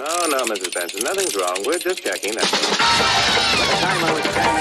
Oh, no, no, Mrs. Benson. Nothing's wrong. We're just checking. That's all. By the time I was standing